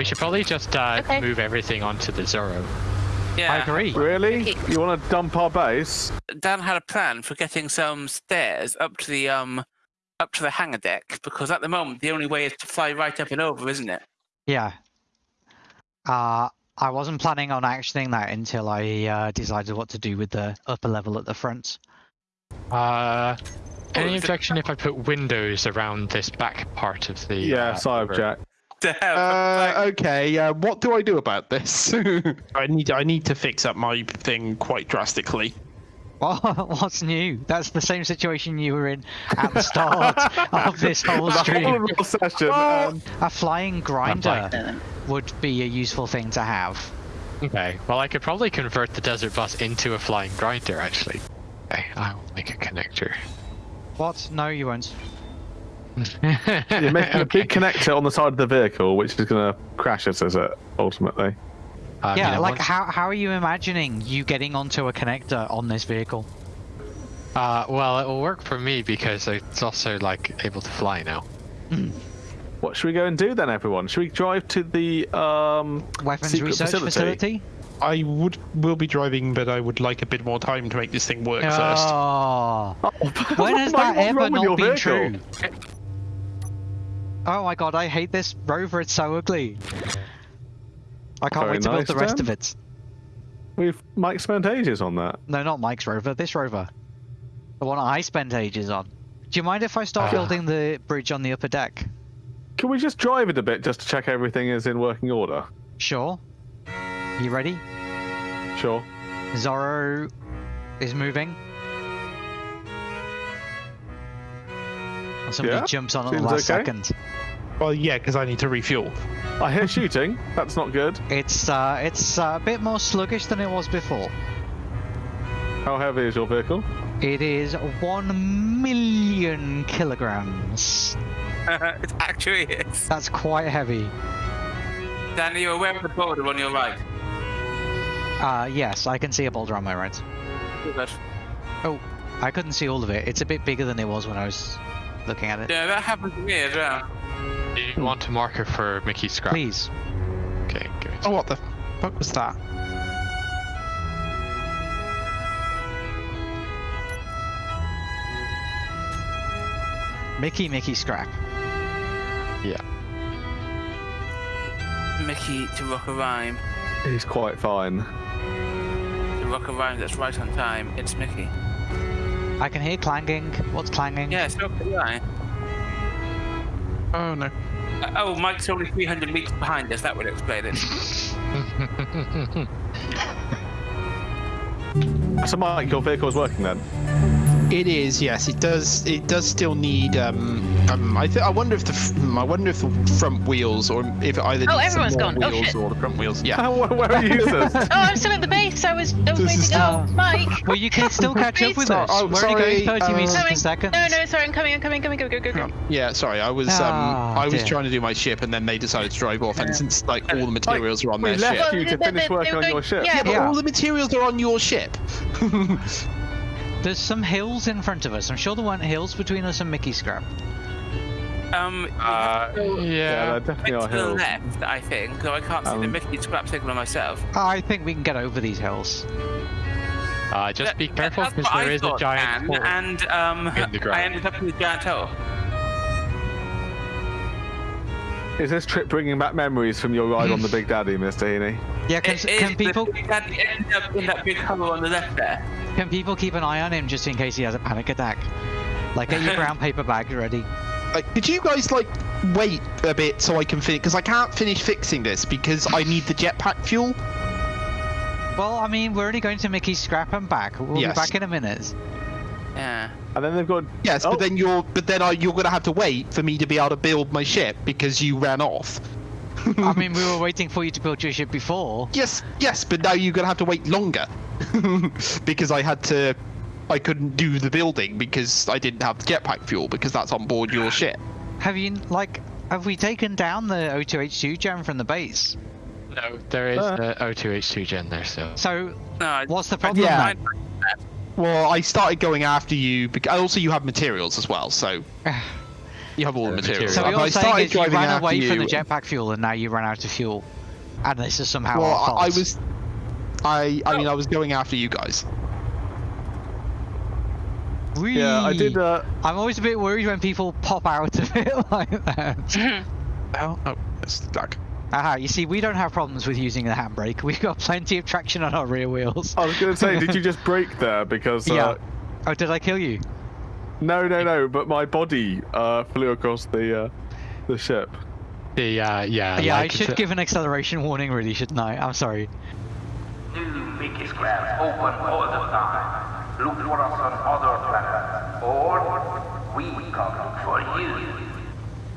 We should probably just uh, Okay. move everything onto the Zorro. Yeah. I agree. Really? You want to dump our base? Dan had a plan for getting some stairs up to the um up to the hangar deck because at the moment the only way is to fly right up and over, isn't it? Yeah. Uh, I wasn't planning on actioning that until I uh, decided what to do with the upper level at the front. Uh, any objection if I put windows around this back part of the? Yeah, uh, side river? Jack. To have Uh, okay, uh, what do I do about this? I need I need to fix up my thing quite drastically. What's new? That's the same situation you were in at the start of this whole The whole stream. session. Um, A flying grinder would be a useful thing to have. Okay. Well, I could probably convert the desert bus into a flying grinder, actually. Okay, I will make a connector. What? No, you won't. You're making a big connector on the side of the vehicle, which is going to crash us, is it? Ultimately. I yeah, mean, I like want- how how are you imagining you getting onto a connector on this vehicle? Uh, well, it will work for me because it's also like able to fly now. What should we go and do then, everyone? Should we drive to the um, Weapons secret research facility? I would will be driving, but I would like a bit more time to make this thing work first. Oh, Oh, when has that ever wrong with your not been vehicle? true? Oh my god, I hate this rover. It's so ugly. I can't Very wait to build nice, the rest Dan. of it. We've Mike spent ages on that. No, not Mike's rover. This rover, the one I spent ages on. Do you mind if I start Ah. building the bridge on the upper deck? Can we just drive it a bit just to check everything is in working order? Sure. You ready? Sure. Zorro is moving. And somebody Yeah, jumps on at the last okay. second. Well, yeah, because I need to refuel. I hear shooting. That's not good. It's uh, it's uh, a bit more sluggish than it was before. How heavy is your vehicle? It is one million kilograms. it actually is. That's quite heavy. Dan, are you aware of the border on your right? Uh, yes, I can see a boulder on my right. Good. Oh, I couldn't see all of it. It's a bit bigger than it was when I was looking at it. Yeah, that happened to me as well. Do you want a marker for Mickey's scrap? Please. Okay, give it. Oh, what the fuck was that? Mickey, Mickey, scrap. Yeah. Mickey to rock a rhyme. He's quite fine. To rock a rhyme that's right on time. It's Mickey. I can hear clanging. What's clanging? Yeah, it's not the line. Oh no. Uh, oh, Mike's only 300 meters behind us. That would explain it. So, Mike, your vehicle is working then? It is, yes. It does. It does still need. Um, um I th- I wonder if the. f- hmm, I wonder if the front wheels, or if it either Oh, needs some more gone. Oh, wheels shit. or the front wheels. Yeah. where, where are you, sis? Oh, I'm still at the base. I was, I was This waiting is- to go. Oh. Mike. Well, you can still catch up with us. oh, We're only going sorry, 30 uh, meters per Coming. second. No, no, sorry. I'm coming. I'm coming. Coming. Go, go, go, go, go. Yeah, sorry. I was. Um, Ah, I was dear. trying to do my ship, and then they decided to drive off. And since like all the materials are on we their left ship. Well, you to finish they- working on your ship. yeah, Yeah, but all the materials are on your ship. There's some hills in front of us. I'm sure there weren't hills between us and Mickey Scrap. Um, Uh, have to go Yeah, yeah. definitely bit to the hills. left, I think, so I can't see the Um, Mickey scrap signal myself. I think we can get over these hills. Uh, just That- be careful because what there I is a giant Dan, hole. and um, in the. I ended up in the giant hole. Is this trip bringing back memories from your ride on the Big Daddy, Mr. Heaney? Yeah, can, It can is people the big daddy ended up in that big hole on the left there. can people keep an eye on him just in case he has a panic attack? Like, get your brown paper bag ready. Like, could you guys like wait a bit so I can finish? Because I can't finish fixing this because I need the jetpack fuel. Well, I mean, we're only going to Mickey's Scrap and back. We'll Yes. be back in a minute. Yeah. And then they've got. Yes, Oh. but then you're, but then I, you're gonna have to wait for me to be able to build my ship because you ran off. I mean, we were waiting for you to build your ship before. Yes, yes, but now you're gonna have to wait longer because I had to. I couldn't do the building because I didn't have the jetpack fuel because that's on board your ship. Have you, like, have we taken down the O2H2 gen from the base? No, there is Uh. the O2H2 gen there still. So, No, what's the problem yeah. then? Well, I started going after you, because also you have materials as well. So You have all the Uh, materials. So Well, what I you're saying started is you driving ran after away from the jetpack fuel and now you ran out of fuel, and this is somehow Well, our fault. I, I was. I I mean I was going after you guys. Yeah, I did. Whee! Uh, I'm always a bit worried when people pop out of it like that. Oh, oh, it's stuck. Aha, you see, we don't have problems with using the handbrake. We've got plenty of traction on our rear wheels. I was going to say, did you just break there because? Uh, Yeah. Oh, did I kill you? No, no, no. But my body uh, flew across the uh, the ship. The uh, yeah. yeah, I should give an acceleration warning, really, shouldn't I? I'm sorry. New Mickey scraps open all the time. Look for us on other planets, or we come for you.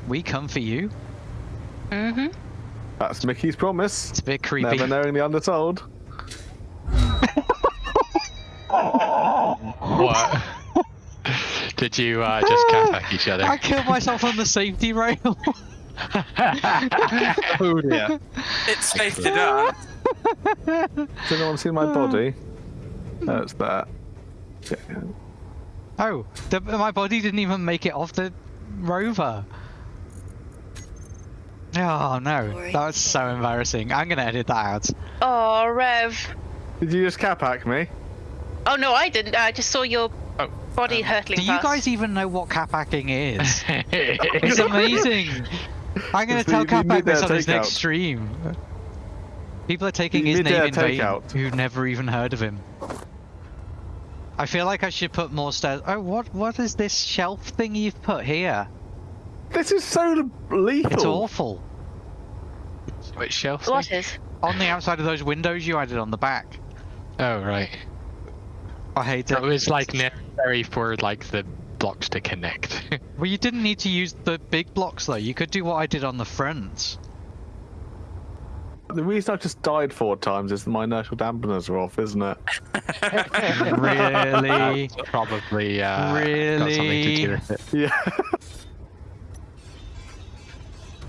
We come for you. Mm-hmm. That's Mickey's promise. It's a bit creepy. Never knowing the undertold. What? Did you uh, just cap each other? I killed myself on the safety rail. Oh dear. It's safe to dance. Has anyone seen my body? No, it's there. Yeah. oh, the, my body didn't even make it off the rover. Oh no, that was so embarrassing. I'm gonna edit that out. Oh, Rev. Did you just cap hack me? Oh no, I didn't. I just saw your Oh, body um, hurtling Do you guys even know what cap hacking is? It's amazing. I'm gonna It's tell the- the Capac this on his next takeout. stream. People are taking The his name in vain takeout. who've never even heard of him. I feel like I should put more stairs. Oh, what what is this shelf thing you've put here? This is so lethal. It's awful. Which shelf? What thing? is? On the outside of those windows you added on the back. Oh right. I hate It it. was like necessary for like the blocks to connect. Well, you didn't need to use the big blocks though. You could do what I did on the front. The reason I just died four times is that my inertial dampeners are off, isn't it? Really? Probably uh, got something to Really? do with it. Yeah.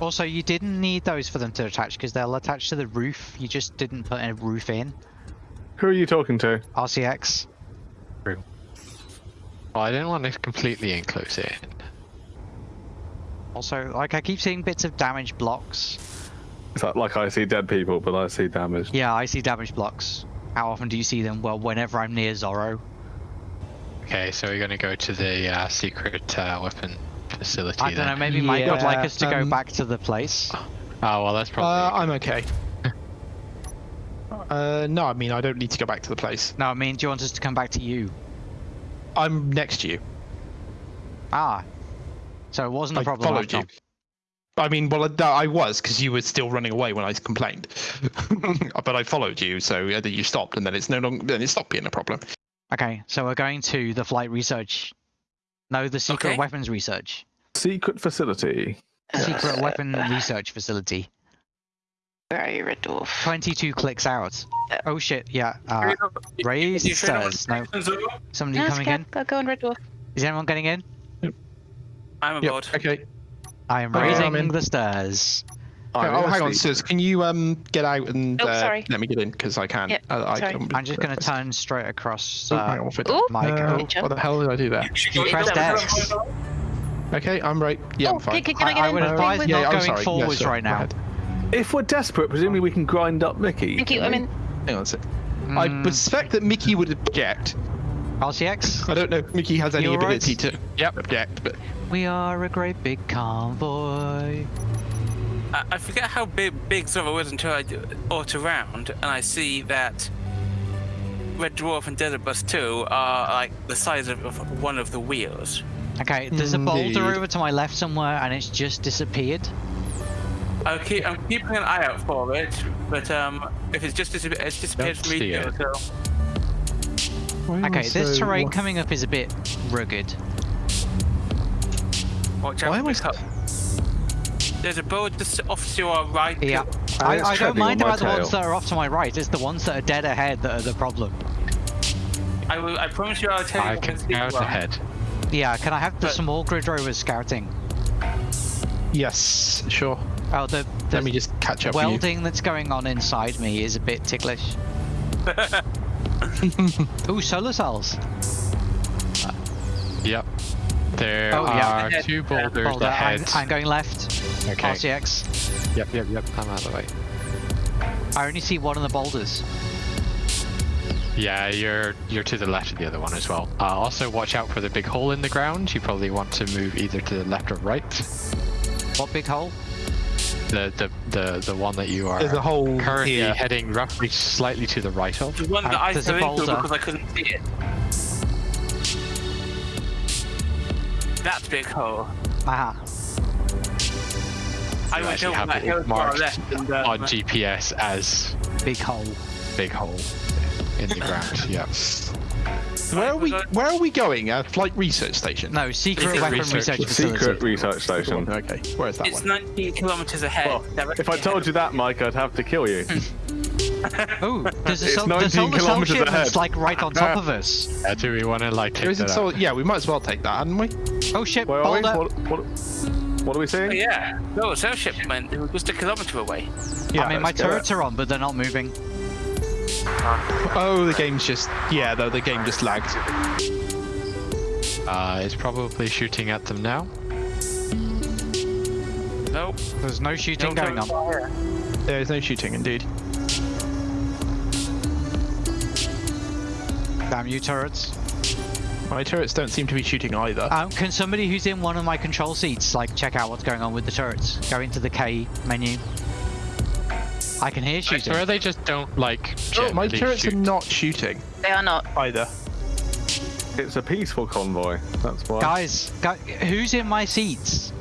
Also, you didn't need those for them to attach because they'll attach to the roof. You just didn't put a roof in. Who are you talking to? RCX. Well, I didn't want to completely enclose it. Also, like I keep seeing bits of damaged blocks. It's like, like I see dead people, but I see damage. Yeah, I see damaged blocks. How often do you see them? Well, whenever I'm near Zorro. Okay, so we're gonna go to the uh, secret uh, weapon facility. I don't know, then. maybe Mike would like us to go um, back to the place. Oh well, that's Uh, probably. I'm okay. uh, no, I mean I don't need to go back to the place. No, I mean, do you want us to come back to you? I'm next to you. Ah. So it wasn't a I problem followed after you. I mean, well, I- I was because you were still running away when I complained, but I followed you, so uh, you stopped, and then it's no longer then it stopped being a problem. Okay, so we're going to the flight research. No, the secret Okay. weapons research. Secret facility. Secret weapon research facility. Where are you, Red Dwarf? 22 clicks out. Oh shit, yeah. Uh, raise You stairs. No, one's over? somebody No, coming okay. in. Go, go on, Red Dwarf. Is anyone getting in? I'm Yep. aboard. Okay. I am Oh, raising I'm in. the stairs. I'm oh, hang on, sleep. Sis. Can you um get out and Oh, uh, sorry. let me get in because I can. Yep, Uh, I, sorry. I'm, I'm just going to turn straight across. Oh, Uh, on, what, Ooh. Mike. uh, what the hell did I do there? press X. Okay, I'm right. Yeah, oh, I'm fine. Can, can I I, get I in would the thing advise with yeah, not I'm going sorry. Yeah, forwards sure, right now. If we're desperate, presumably we can grind up Mickey. Thank you. I'm in. Hang on a sec. I Mm, suspect that Mickey would object. RCX? I don't know if Mickey has any You alright? ability to Yep. object, but We are a great big convoy. I, I forget how big big Zorro was until I do auto round, and I see that Red Dwarf and Desert Bus 2 are like the size of, of one of the wheels. Okay, there's a boulder over to my left somewhere and it's just disappeared. I'll keep, I'm keeping an eye out for it, but um, if it's just disappeared, it's disappeared Don't from me see it. So Okay, this So, terrain wha- coming up is a bit rugged. Watch Why am I for the cup. There's a boat just off to our right. Yeah. I, I don't mind on my about the ones that are off to my right, it's the ones that are dead ahead that are the problem. I will. I promise you, I'll tell you. I when can scout one. ahead. Yeah, can I have the But- small grid rovers scouting? Yes, sure. Oh, the, the Let me just catch up with welding that's going on inside me is a bit ticklish. Ooh, solar cells. Yep. There Oh, yeah. are two boulders Boulder, I'm, ahead. I'm going left. Okay. RCX. Yep, yep, yep. I'm out of the way. I only see one of the boulders. Yeah, you're you're to the left of the other one as well. Uh, also, watch out for the big hole in the ground. You probably want to move either to the left or right. What big hole? The the the, the one that you are There's a hole currently here. heading roughly slightly to the right of. The one that Uh, I there's a fell into because I couldn't see it. That big hole. Aha. I You went actually have that it hill to our marked left and uh, on GPS as Big hole. big hole in the ground. Yeah. Where are we? Where are we going? A flight research station. No, secret Secret weapon research- research, facility. Secret research station. Okay, where's that It's one? 19 kilometers ahead. Well, if I told you that, Mike, I'd have to kill you. Oh, there's a It's sol- 19 the solar cell kilometers shipment's ahead. like right on top of us. Uh, do we want to like take that so. out? Yeah, we might as well take that, hadn't we? Oh shit, Where are we? What, what, what are we seeing? Oh, yeah. No, it's our shipment. It was just a kilometer away. Yeah. I mean, my let's get turrets are on, but they're not moving. Oh, the game's just. Yeah, though the game just lagged. Uh, it's probably shooting at them now. Nope. There's no shooting No going on. fire. There is no shooting, indeed. Damn you, turrets. My turrets don't seem to be shooting either. Um, can somebody who's in one of my control seats like check out what's going on with the turrets? Go into the K menu. I can hear I shooting. swear they just don't like. Oh, my turrets shoot. are not shooting They are not. either. It's a peaceful convoy. That's why. Guys, gu who's in my seats?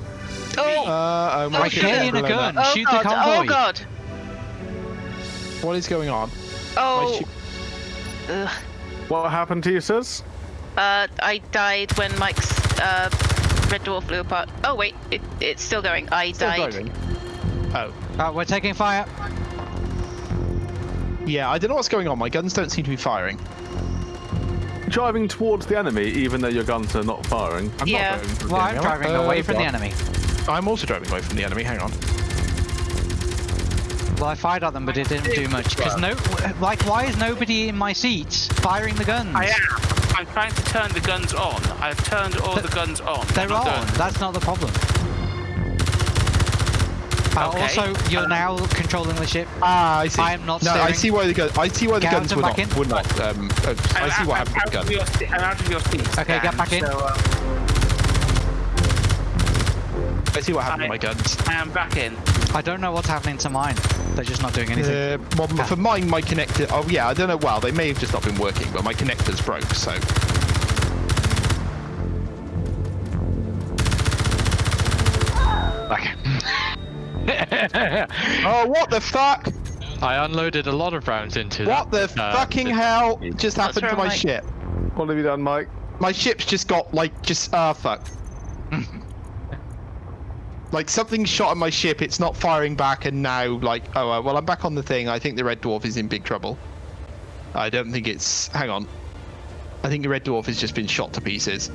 Oh, Uh, oh, my Oh, turrets shit. Carrying a gun. oh shoot the god, oh god. What is going on? Oh, ship- ugh. What happened to you, sis? Uh, I died when Mike's uh, red dwarf blew apart. Oh wait, it, it's still going. I Still died. driving. Oh. Uh, we're taking fire. Yeah, I don't know what's going on. My guns don't seem to be firing. Driving towards the enemy, even though your guns are not firing. I'm Yeah. not driving Well, the I'm enemy. am I? driving away from the enemy. I'm also driving away from the enemy. Hang on. Well, I fired at them, but it didn't do much. Because no, like, why is nobody in my seats firing the guns? I am. I'm trying to turn the guns on. I've turned all the guns on. They're not on. doing- That's not the problem. Uh, Okay. Also, you're now controlling the ship. Ah, I see. I am not No, I see why the gun. I see why the Get guns out were and not. back in. Were not. Um, uh, I I'm see what I'm happened with out the of gun. your se- I'm out of your seat. Okay, get back in. So, uh, I see what happened I- with my guns. I am back in. I don't know what's happening to mine. They're just not doing anything. Uh, well, for mine, my connector. Oh yeah, I don't know. Well, they may have just not been working, but my connectors broke. So Back. Oh, what the fuck? I unloaded a lot of rounds into What the uh, fucking hell just happened to my Mike? ship? What have you done, Mike? My ship's just got like just ah fuck. like something shot at my ship. It's not firing back, and now like oh uh, well I'm back on the thing. I think the red dwarf is in big trouble. I don't think it's. Hang on. I think the red dwarf has just been shot to pieces. I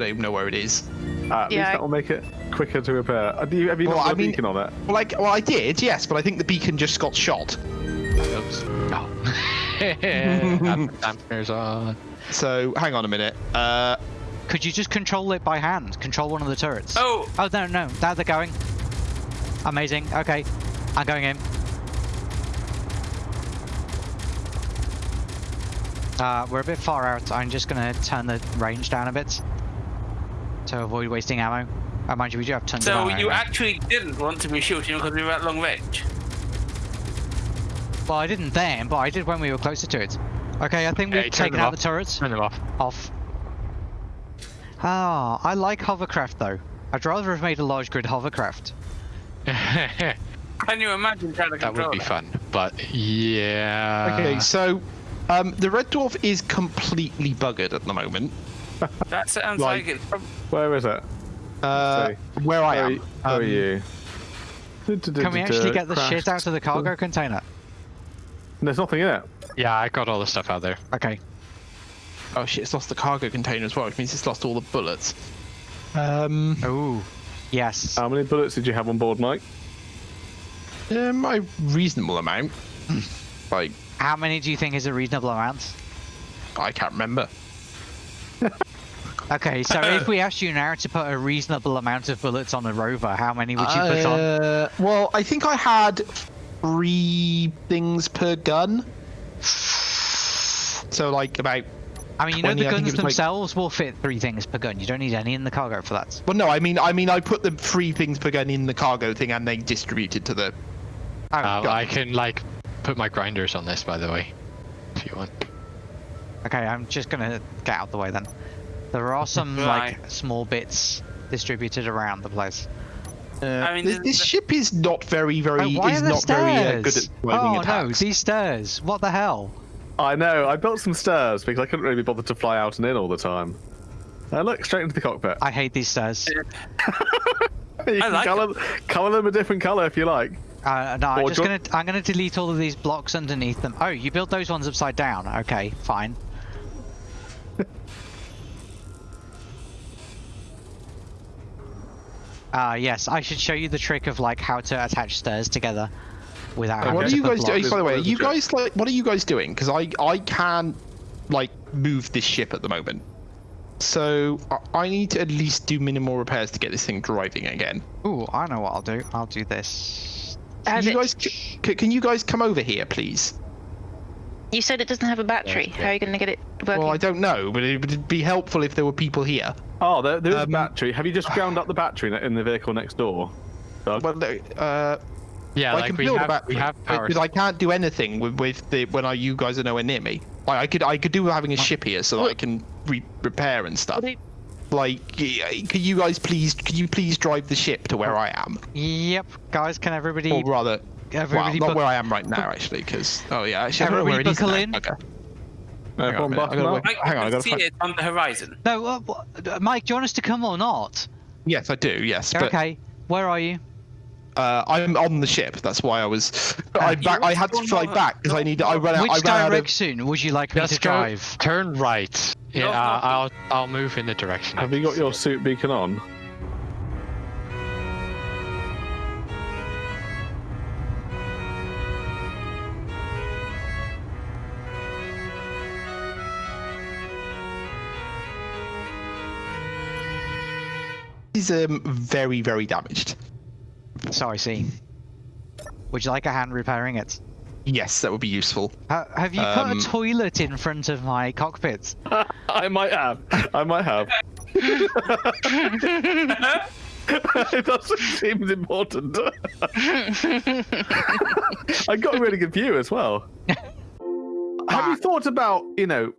don't even know where it is. Uh, at Yeah, least I- that will make it quicker to repair. Uh, do you, have you Well, not got I a mean- beacon on it? Well, like, well, I did, yes, but I think the beacon just got shot. Oops. Oh. On. So hang on a minute. Uh, Could you just control it by hand? Control one of the turrets. Oh, Oh no, no, now they're going. Amazing. Okay, I'm going in. Uh, we're a bit far out. I'm just gonna turn the range down a bit to avoid wasting ammo. Oh, mind you, we do have tons of so ammo. you anyway. actually didn't want to be shooting because we were at long range? Well, I didn't then, but I did when we were closer to it. Okay, I think Okay, we've turn taken out off. the turrets. Turn them off. Off. Ah, I like hovercraft though. I'd rather have made a large grid hovercraft. Can you imagine trying to control That would be it? fun, but yeah. okay, so um, the red dwarf is completely buggered at the moment. That sounds Like- like, it's prob- Where is it? Uh, Sorry. where I Where, am. are- where are Um, you? Can we actually get the shit out of the cargo container? There's nothing in it. Yeah, I got all the stuff out there. Okay. Oh shit! It's lost the cargo container as well, which means it's lost all the bullets. Um, Ooh. Yes. How many bullets did you have on board, Mike? um, a reasonable amount. like How many do you think is a reasonable amount? I can't remember. Okay, so if we asked you now to put a reasonable amount of bullets on a rover, how many would you put on? Uh, well, I think I had three things per gun. So like about. I mean, you know 20, the guns it was like- themselves will fit three things per gun. You don't need any in the cargo for that. Well, no, I mean, I mean, I put the three things per gun in the cargo thing, and they distributed to the. Oh, Uh, I can like put my grinders on this, by the way, if you want. Okay, I'm just gonna get out of the way then. There are some Right. like small bits distributed around the place. Uh, I mean, this, this the- ship is not very, very. Oh, why is are there not stairs? very uh, good at driving oh no, these stairs! What the hell? I know. I built some stairs because I couldn't really be bothered to fly out and in all the time. Uh, look straight into the cockpit. I hate these stairs. you can like color, color them a different color if you like. Uh, no, I'm just gonna I'm gonna delete all of these blocks underneath them. Oh, you built those ones upside down. Okay, fine. Uh, yes, I should show you the trick of like how to attach stairs together without. having What are you guys doing? By the way, are There's you trick. guys like? What are you guys doing? Because I I can't like move this ship at the moment. So I- I need to at least do minimal repairs to get this thing driving again. Ooh, I know what I'll do. I'll do this. Can you it- guys c- c- can you guys come over here, please? You said it doesn't have a battery. How are you going to get it working? Well, I don't know, but it would be helpful if there were people here. Oh, there, there is a Um, battery. Have you just ground up the battery in- in the vehicle next door? Doug? Well, uh, Yeah, I like can we build have a battery, we have power. because I can't do anything with, with the when I you guys are nowhere near me. Like, I could I could do with having a ship here so that I can re- repair and stuff. What do you- Like, can you guys please could you please drive the ship to where I am, Yep, guys, can everybody or rather, well, everybody not where I am right now actually, because oh yeah, actually, I don't know where it Everybody is now. in. Okay. Uh, Hang on a go on, minute, I button gotta up. work- I, on, I I gotta see find- it on the horizon. No, uh, Mike, do you want us to come or not? Yes, I do. Yes, but Okay, where are you? Uh, I'm on the ship. That's why I was. I back, I had to want fly go- back because I need. I ran out. Which I ran out of, direction would you like me Just to go, drive? turn right. Yeah, No, uh, no. I'll I'll move in the direction. Have you got your suit beacon on? He's um very very damaged. So I see. Would you like a hand repairing it? Yes, that would be useful. Ha- have you Um, put a toilet in front of my cockpit? I might have. I might have. it doesn't seem important. I got a really good view as well. have you thought about, you know,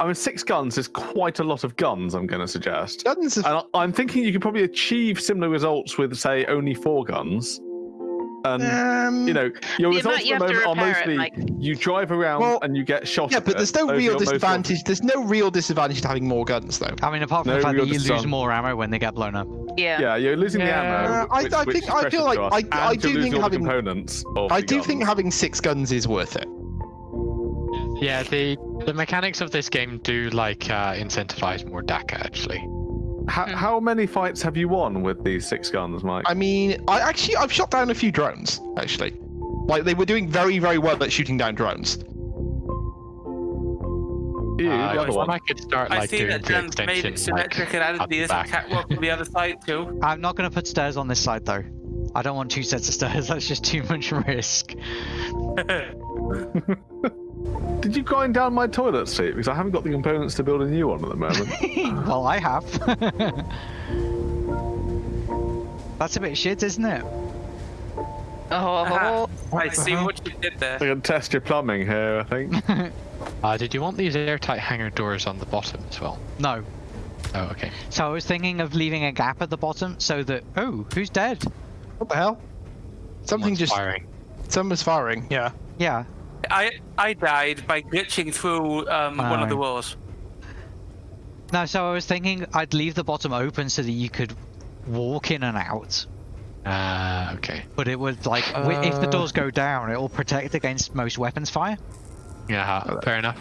I mean, six guns is quite a lot of guns, I'm going to suggest. Guns of And I- I'm thinking you could probably achieve similar results with, say, only four guns. And, um, you know, your results at the moment are repair it, mostly like- you drive around Well, and you get shot. yeah, at but there's no real your most disadvantage. There's no real disadvantage to having more guns, though. I mean, apart from No the fact that you lose more ammo when they get blown up. yeah. Yeah, you're losing the ammo. I- which, I which think- I feel like us, I- I do think having- components. I the do think having six guns is worth it. Yeah, the the mechanics of this game do like uh, incentivize more dakka actually. How, how many fights have you won with these six guns, Mike? I mean, I actually I've shot down a few drones actually. Like they were doing very very well at shooting down drones. you, Uh, the one. I could start like I see doing that the Dan's made extension it symmetric and added up the back. catwalk on the other side too. I'm not going to put stairs on this side though. I don't want two sets of stairs. That's just too much risk. Did you grind down my toilet seat? Because I haven't got the components to build a new one at the moment. well, I have. That's a bit shit, isn't it? Oh, I see what you did there. I can test your plumbing here, I think. Uh, did you want these airtight hangar doors on the bottom as well? No. Oh, okay. So I was thinking of leaving a gap at the bottom so that. Oh, who's dead? What the hell? Something Someone's just firing. someone's firing. Yeah. Yeah. I I died by glitching through um, one of the walls. No, so I was thinking I'd leave the bottom open so that you could walk in and out. Ah, okay. But it would like wi- if the Uh. doors go down, it will protect against most weapons fire. Yeah, fair enough.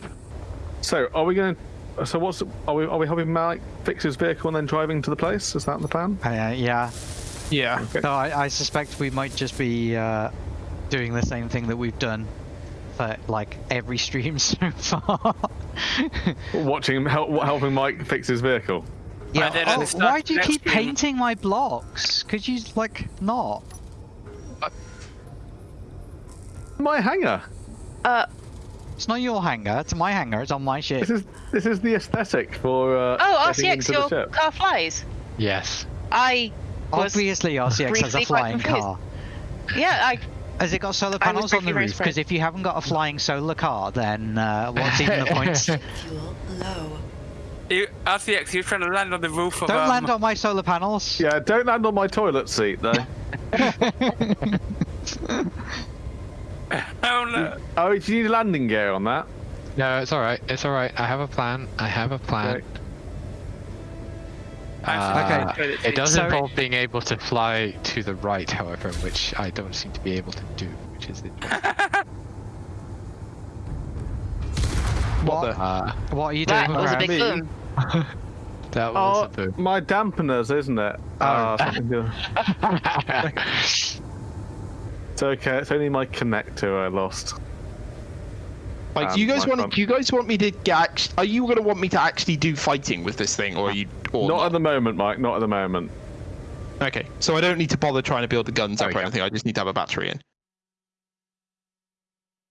so, are we going to. So, what's. Are we, are we helping Mike fix his vehicle and then driving to the place? Is that the plan? Uh, yeah. Yeah. So I, I suspect we might just be uh, doing the same thing that we've done for like every stream so far. Watching him help, helping Mike fix his vehicle. Yeah. then at Oh, why do you keep game- painting my blocks? Could you like not? My hangar. Uh, It's not your hangar. It's my hangar. It's on my ship. This is this is the aesthetic for. Uh, oh, RCX, your ship. car flies. Yes. I was Obviously, RCX has a flying car. yeah, I Has it got solar panels on the roof? Because if you haven't got a flying solar car, then uh, what's even the point? Fuel low. You, RCX, you're trying to land on the roof of. Don't um, land on my solar panels. Yeah, don't land on my toilet seat though. Oh no! oh, do you need landing gear on that? No, it's all right. It's all right. I have a plan. I have a plan. Okay. Uh, Okay. It does So- involve being able to fly to the right, however, which I don't seem to be able to do, which is the. What? Uh, What are you doing? that doing was a big boom. that was a Oh, boom. my dampeners, isn't it? Something good. It's okay. It's only my connector I lost. Like, Um, do you guys want? Do you guys want me to get? Are you gonna want me to actually do fighting with this thing, or are you? Or Not at the moment, Mike. Not at the moment. Okay, so I don't need to bother trying to build the guns There up we or anything. I just need to have a battery in.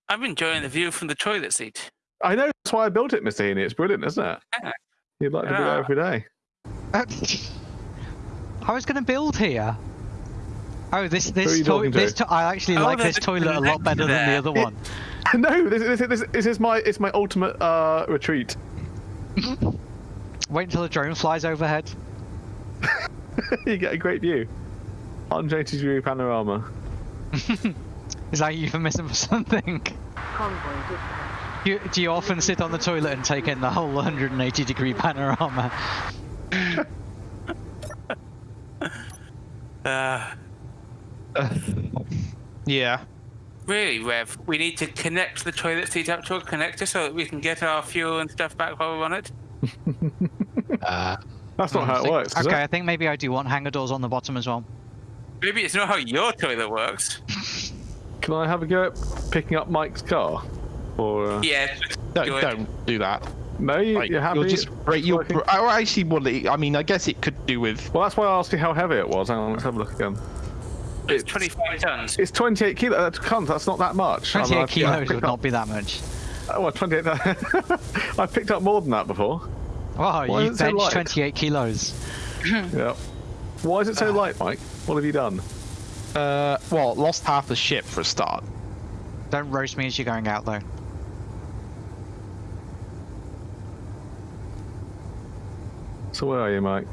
I'm enjoying the view from the toilet seat. I know. That's why I built it, Mr. Heaney. It's brilliant, isn't it? Yeah. You'd like to do Yeah. it every day. I was going to build here. Oh, this Who this you to? this to- I actually Oh, like this toilet a lot connector better than the there. other one. no, this, this, this, this is my it's my ultimate uh, retreat. Wait until the drone flies overhead. you get a great view. 180 degree panorama. Is that a euphemism for something? You, do you often sit on the toilet and take in the whole 180 degree panorama? Uh, Yeah. really, Rev, we need to connect the toilet seat up to a connector so that we can get our fuel and stuff back while we're on it. Uh, That's not how it works. Is okay, it? I think maybe I do want hangar doors on the bottom as well. Maybe it's not how your toilet works. Can I have a go at picking up Mike's car? Or uh... Yeah. Don't, do it. don't do that. no, you, Like, you're happy. You'll just break. You'll. br- Oh, actually, well, it- I mean, I guess it could do with. Well, that's why I asked you how heavy it was. Hang on, let's have a look again. It's 25 tons. It's 28 kilos. That's cunt. That's not that much. I 28 I've- I've kilos would up- not be that much. Oh, well, 28. I've picked up more than that before. Wow, Why you is it so bench 28 kilos. Yeah. Why is it so light, Mike? What have you done? Uh, well, lost half the ship for a start. Don't roast me as you're going out though. So where are you, Mike?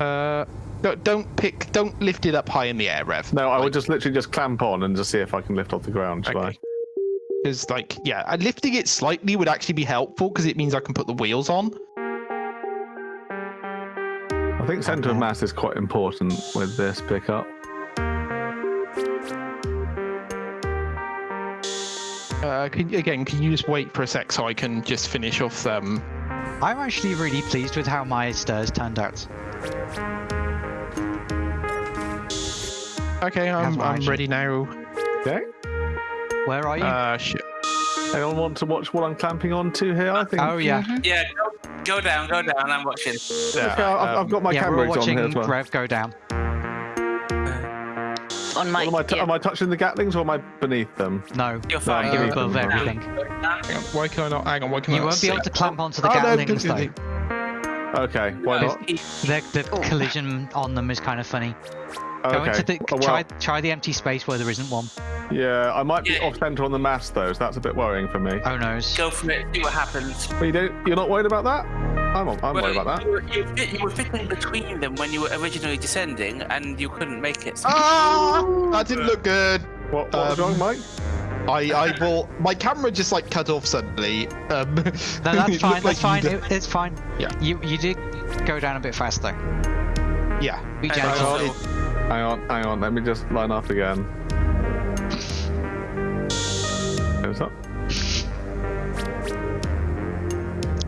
Uh, don't, don't pick. Don't lift it up high in the air, Rev. No, I would just literally just clamp on and just see if I can lift off the ground. Shall Okay. Because, like, yeah, uh, lifting it slightly would actually be helpful because it means I can put the wheels on. I? I think centre of mass is quite important with this pickup. Uh, can, again, can you just wait for a sec so I can just finish off them? I'm actually really pleased with how my stairs turned out. Okay, I'm, I'm ready now. Okay. Where are you? Uh, shit. Anyone want to watch what I'm clamping onto here? I think. oh yeah, Yeah, go, go down, go down. I'm watching. Okay, I've, I've um, got my yeah. camera We're on watching here as well. Rev go down. On my. What, am, I t- yeah. am I touching the Gatlings or am I beneath them? No, You're fine. I'm you're Uh, above uh, everything. Hang on, why can I not? Hang on, why can I You not won't be able to clamp onto the Oh, Gatlings no, though. Okay, why No, not? The, the collision on them is kind of funny. Go Okay. into the Oh, well, try try the empty space where there isn't one. Yeah, I might be Yeah. off centre on the mast though, so that's a bit worrying for me. Oh noes. Go for it. See what happens. But you don't, you're not worried about that? I'm, I'm worried about that. You, were- you, fit- you were fitting between them when you were originally descending, and you couldn't make it. Ah, that didn't look good. What, what's Um, wrong, Mike? I, I will. My camera just like cut off suddenly. Um, No, it that's looked fine. like fine. you'd- It, it's fine. Yeah. You you did go down a bit faster. Yeah. Be And gentle. also- Hang on, hang on, let me just line up again. What's up?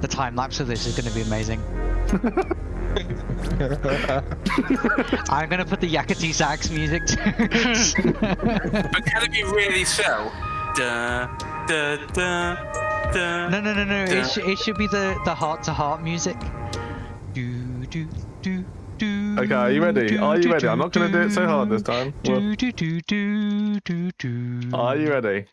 The time lapse of this is going to be amazing. I'm going to put the Yakety sax music to But can it be really so? Da, da, da, da. No, no, no, no. Yeah. It, sh- it should be the the heart to heart music. Do do do, do, Okay, are you ready? Are you ready? I'm not gonna do it so hard this time. Are you ready?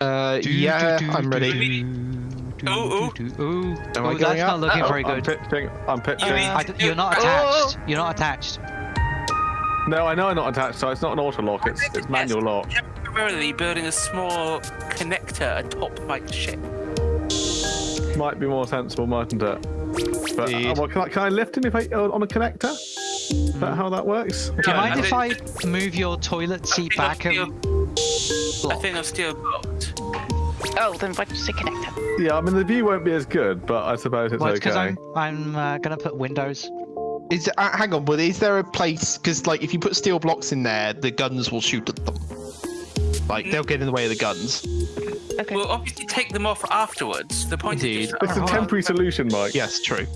Uh, yeah, do, do, I'm ready. do, do, Ooh, do, do. Ooh, Am I Ooh, going that's up? not looking Uh-oh, very I'm good. pitching. I'm pitching. need- I d- you're not Oh! attached. You're not attached. No, I know I'm not attached, so it's not an auto lock. It's it's manual lock. Temporarily building a small connector atop my ship. Might be more sensible, mightn't it? But uh, well, can I can I lift him if I uh, on a connector? Is that how that works? Do you mind I if I move your toilet seat I'll back and I think I'm still blocked. Oh, then why just say connector? Yeah, I mean the view won't be as good, but I suppose it's Well, it's okay. I'm I'm uh, gonna put windows. Is uh, hang on, but is there a place? Because like, if you put steel blocks in there, the guns will shoot at them. Like they'll get in the way of the guns. Okay. We'll obviously take them off afterwards. The point Indeed. is just It's a temporary solution, Mike. Yes, true.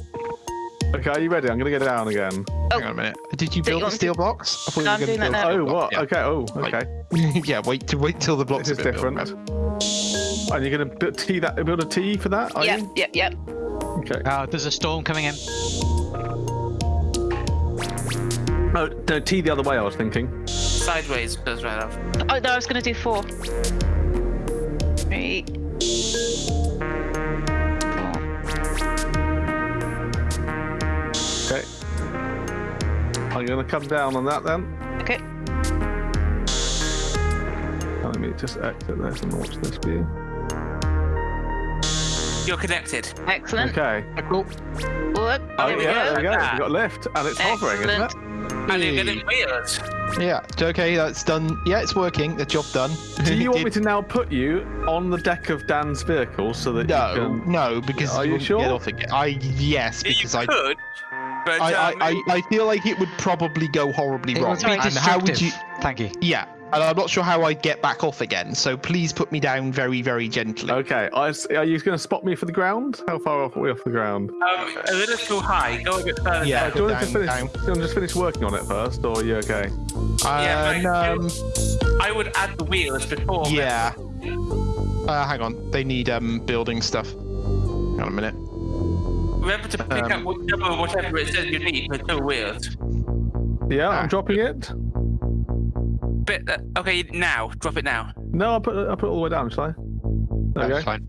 Okay, are you ready? I'm gonna get down again. Hang on a minute. Did you Do you build the want steel blocks? I thought No, you I'm doing gonna that build now. Oh, what? Yeah. Okay. Oh, Right. okay. yeah, wait to wait till the blocks This is have been built. different. And you're gonna bu- tee that, build a T for that? Are Yep, you? yep, yep. Okay. Uh, there's a storm coming in. Oh, no, T the other way. I was thinking. sideways goes right off. Oh no, I was gonna do four. Three. I'm gonna come down on that then. Okay. Let me just exit this and watch this view. You're connected. Excellent. Okay. Cool. Look. Oh, oh, there we yeah, go. there we go. We've got lift, and it's hovering, isn't it? Excellent. And you're getting wheels. Yeah. Okay, that's done. Yeah, it's working. The job done. Do you want me to now put you on the deck of Dan's vehicle so that No, you can? no, because Are you won't sure? Get off again. I yes, You because I. could, but I, I, um, I, I feel like it would probably go horribly It wrong. would be And how would destructive. you? Thank you. Yeah, and I'm not sure how I'd get back off again. So please put me down very, very gently. Okay. I s are you going to spot me for the ground? How far off are we off the ground? um, a little too high. Go a bit further. Yeah. down. Do you want to down, finish? down. Do you want to just finish working on it first, or are you okay? Yeah, And, right. um, I would add the wheels before. yeah. Uh, hang on, they need um building stuff. Hang on a minute. Remember to pick Um, up whatever, whatever it says you need for two wheels. Yeah, Ah. I'm dropping it. Bit, uh, okay, now. Drop it now. No, I'll put it, I'll put it all the way down, shall I? There That's fine.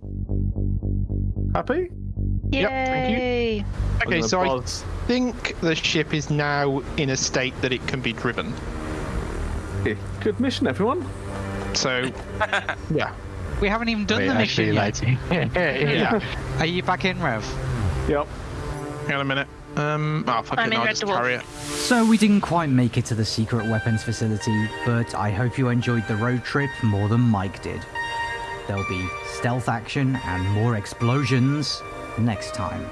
Happy? Yep, thank you. Yay. Okay, gonna so I think the ship is now in a state that it can be driven. Okay, Good mission, everyone. So, yeah. We haven't even done Wait, the mission actually, yet. like- Yeah. Are you back in, Rev? Yep. Hang on a minute. Um, oh, fuck I'm it, in Red just Dwarf. carry it. So we didn't quite make it to the secret weapons facility, but I hope you enjoyed the road trip more than Mike did. There'll be stealth action and more explosions next time.